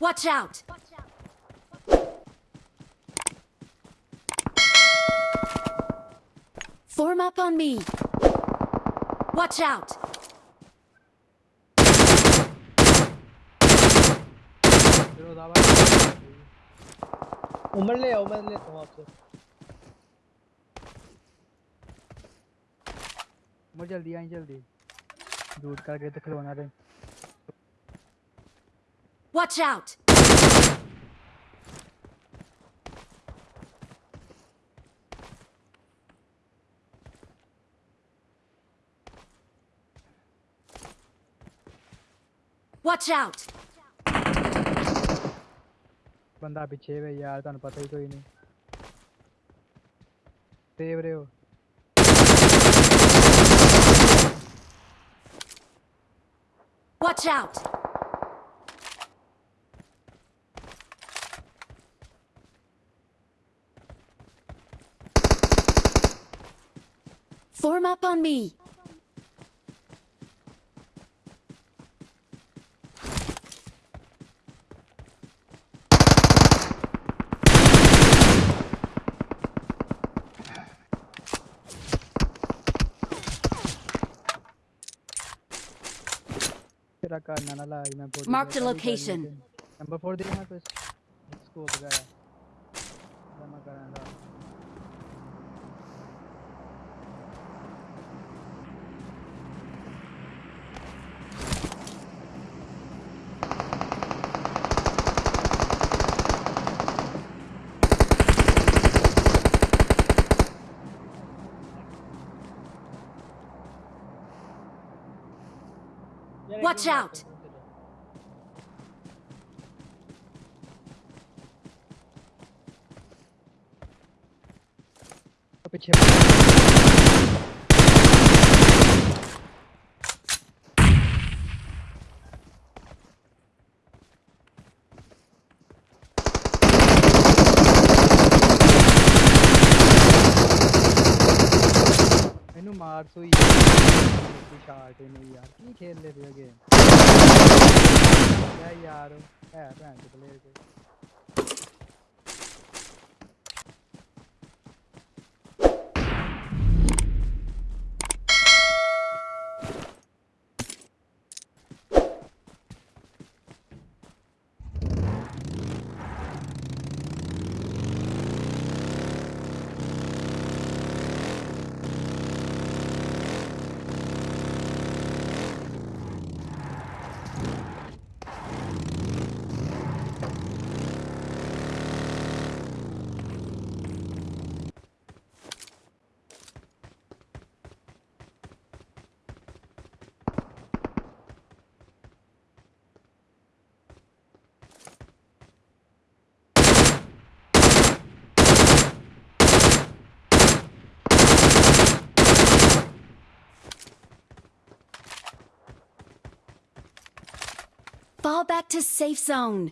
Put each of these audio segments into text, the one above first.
Watch out! Form up on me! Watch out! चलो दावा उमर ले आओ मैं लेता हूँ आपसे मुझे जल्दी आई जल्दी दूर करके तो खिलौना दे Watch out! Watch out! ਬੰਦਾ ਪਿੱਛੇ ਵੇ ਯਾਰ ਤੁਹਾਨੂੰ ਪਤਾ ਹੀ ਕੋਈ ਨਹੀਂ ਸੇਵ ਰਹੇ ਹੋ Watch out! Form up on me! तेरा करना ना लाज मैं बोल Marked a location. नंबर 4 दे ना कुछ स्कोप वगैरह Watch out! पीछे ਮੈਨੂੰ ਮਾਰ ਸੋਈ शार्ट ही नहीं खेल ले रही गेम यार है Fall back to safe zone.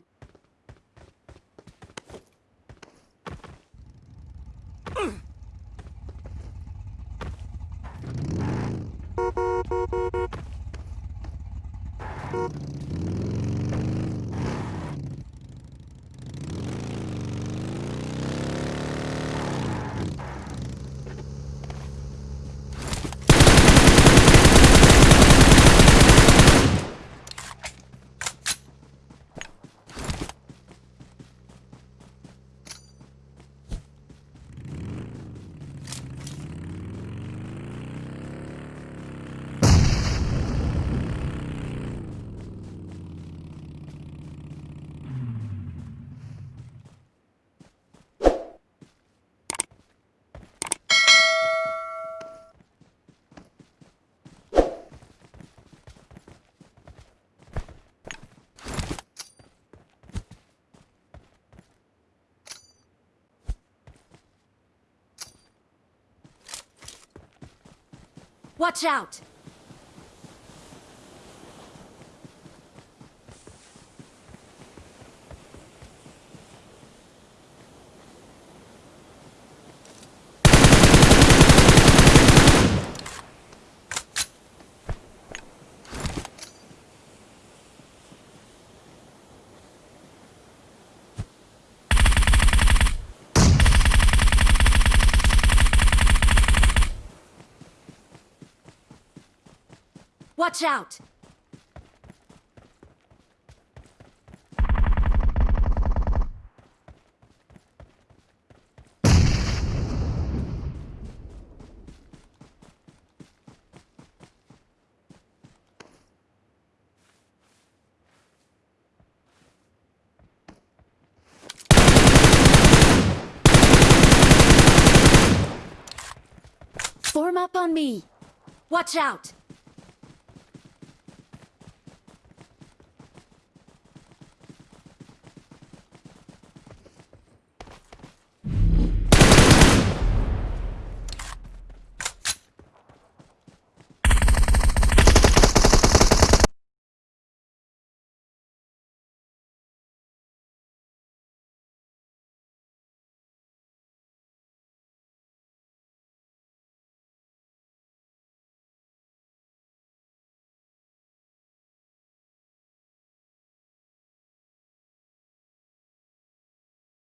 Watch out! Watch out! Form up on me. Watch out!